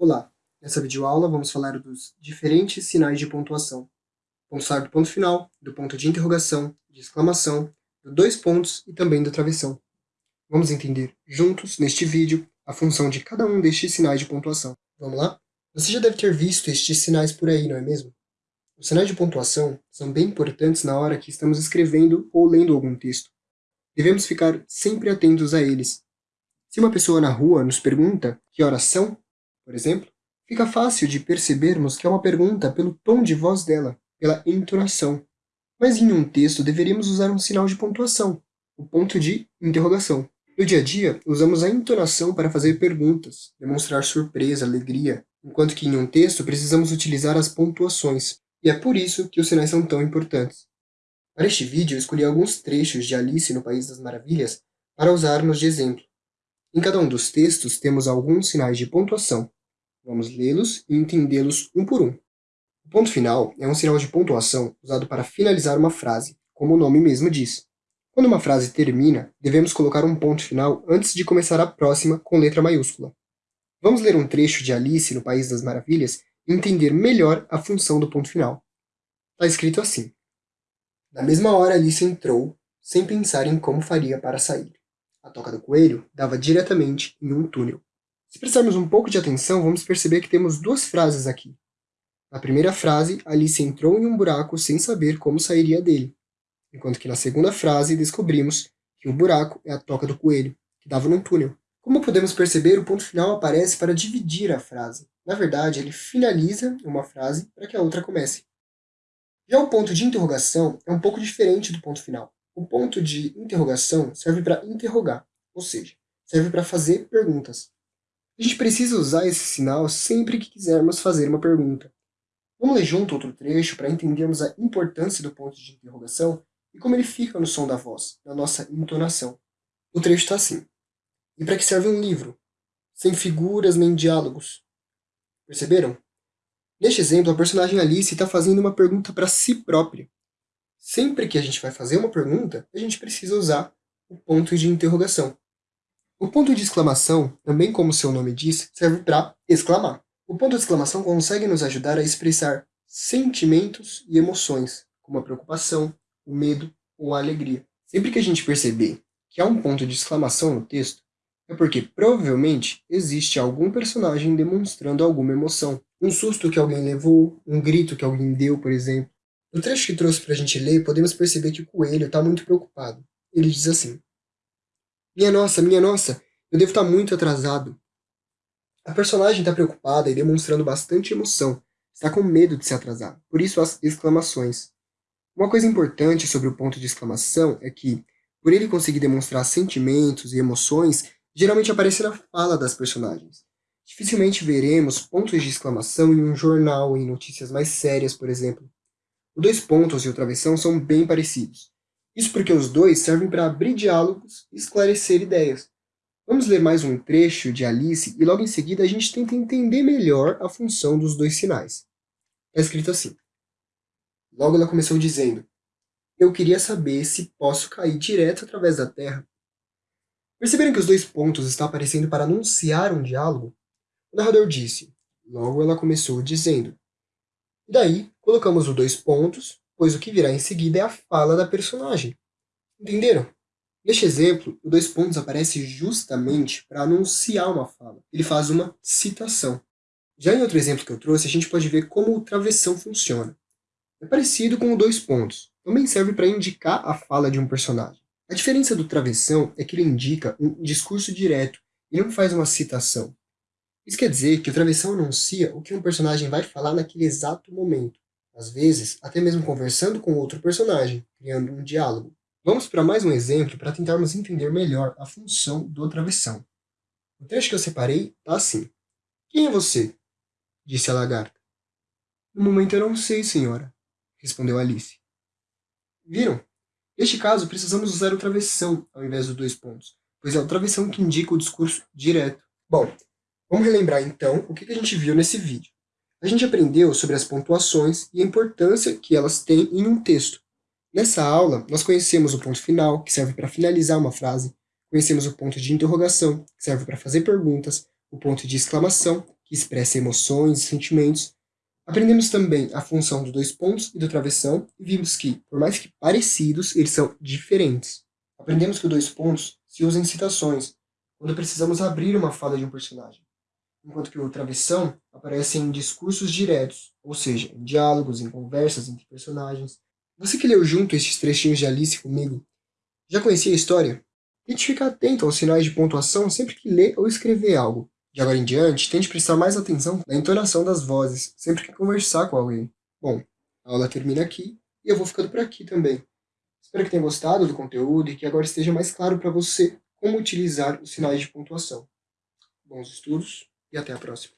Olá, nessa videoaula vamos falar dos diferentes sinais de pontuação. Vamos falar do ponto final, do ponto de interrogação, de exclamação, do dois pontos e também do travessão. Vamos entender juntos, neste vídeo, a função de cada um destes sinais de pontuação. Vamos lá? Você já deve ter visto estes sinais por aí, não é mesmo? Os sinais de pontuação são bem importantes na hora que estamos escrevendo ou lendo algum texto. Devemos ficar sempre atentos a eles. Se uma pessoa na rua nos pergunta que horas são, por exemplo, fica fácil de percebermos que é uma pergunta pelo tom de voz dela, pela entonação. Mas em um texto deveríamos usar um sinal de pontuação, o ponto de interrogação. No dia a dia, usamos a entonação para fazer perguntas, demonstrar surpresa, alegria, enquanto que em um texto precisamos utilizar as pontuações, e é por isso que os sinais são tão importantes. Para este vídeo, eu escolhi alguns trechos de Alice no País das Maravilhas para usarmos de exemplo. Em cada um dos textos temos alguns sinais de pontuação, Vamos lê-los e entendê-los um por um. O ponto final é um sinal de pontuação usado para finalizar uma frase, como o nome mesmo diz. Quando uma frase termina, devemos colocar um ponto final antes de começar a próxima com letra maiúscula. Vamos ler um trecho de Alice no País das Maravilhas e entender melhor a função do ponto final. Está escrito assim. Na mesma hora Alice entrou, sem pensar em como faria para sair. A toca do coelho dava diretamente em um túnel. Se prestarmos um pouco de atenção, vamos perceber que temos duas frases aqui. Na primeira frase, Alice entrou em um buraco sem saber como sairia dele, enquanto que na segunda frase descobrimos que o buraco é a toca do coelho, que dava num túnel. Como podemos perceber, o ponto final aparece para dividir a frase. Na verdade, ele finaliza uma frase para que a outra comece. Já o ponto de interrogação é um pouco diferente do ponto final. O ponto de interrogação serve para interrogar, ou seja, serve para fazer perguntas. A gente precisa usar esse sinal sempre que quisermos fazer uma pergunta. Vamos ler junto outro trecho para entendermos a importância do ponto de interrogação e como ele fica no som da voz, na nossa entonação. O trecho está assim. E para que serve um livro? Sem figuras nem diálogos. Perceberam? Neste exemplo, a personagem Alice está fazendo uma pergunta para si própria. Sempre que a gente vai fazer uma pergunta, a gente precisa usar o ponto de interrogação. O ponto de exclamação, também como seu nome diz, serve para exclamar. O ponto de exclamação consegue nos ajudar a expressar sentimentos e emoções, como a preocupação, o medo ou a alegria. Sempre que a gente perceber que há um ponto de exclamação no texto, é porque provavelmente existe algum personagem demonstrando alguma emoção. Um susto que alguém levou, um grito que alguém deu, por exemplo. No trecho que trouxe para a gente ler, podemos perceber que o coelho está muito preocupado. Ele diz assim, minha nossa, minha nossa, eu devo estar muito atrasado. A personagem está preocupada e demonstrando bastante emoção. Está com medo de se atrasar, por isso as exclamações. Uma coisa importante sobre o ponto de exclamação é que, por ele conseguir demonstrar sentimentos e emoções, geralmente aparece na fala das personagens. Dificilmente veremos pontos de exclamação em um jornal, em notícias mais sérias, por exemplo. Os dois pontos e o travessão são bem parecidos. Isso porque os dois servem para abrir diálogos e esclarecer ideias. Vamos ler mais um trecho de Alice e logo em seguida a gente tenta entender melhor a função dos dois sinais. Está escrito assim. Logo ela começou dizendo, eu queria saber se posso cair direto através da Terra. Perceberam que os dois pontos estão aparecendo para anunciar um diálogo? O narrador disse, logo ela começou dizendo. E daí, colocamos os dois pontos pois o que virá em seguida é a fala da personagem. Entenderam? Neste exemplo, o dois pontos aparece justamente para anunciar uma fala. Ele faz uma citação. Já em outro exemplo que eu trouxe, a gente pode ver como o travessão funciona. É parecido com o dois pontos. Também serve para indicar a fala de um personagem. A diferença do travessão é que ele indica um discurso direto e não faz uma citação. Isso quer dizer que o travessão anuncia o que um personagem vai falar naquele exato momento às vezes até mesmo conversando com outro personagem, criando um diálogo. Vamos para mais um exemplo para tentarmos entender melhor a função do travessão. O trecho que eu separei está assim. Quem é você? Disse a lagarta. No momento eu não sei, senhora, respondeu Alice. Viram? Neste caso, precisamos usar o travessão ao invés dos dois pontos, pois é o travessão que indica o discurso direto. Bom, vamos relembrar então o que a gente viu nesse vídeo. A gente aprendeu sobre as pontuações e a importância que elas têm em um texto. Nessa aula, nós conhecemos o ponto final, que serve para finalizar uma frase, conhecemos o ponto de interrogação, que serve para fazer perguntas, o ponto de exclamação, que expressa emoções e sentimentos. Aprendemos também a função dos dois pontos e do travessão e vimos que, por mais que parecidos, eles são diferentes. Aprendemos que os dois pontos se usam em citações, quando precisamos abrir uma fala de um personagem, enquanto que o travessão aparece em discursos diretos, ou seja, em diálogos, em conversas entre personagens. Você que leu junto estes trechinhos de Alice comigo, já conhecia a história? Tente ficar atento aos sinais de pontuação sempre que ler ou escrever algo. De agora em diante, tente prestar mais atenção na entonação das vozes, sempre que conversar com alguém. Bom, a aula termina aqui e eu vou ficando por aqui também. Espero que tenha gostado do conteúdo e que agora esteja mais claro para você como utilizar os sinais de pontuação. Bons estudos e até a próxima.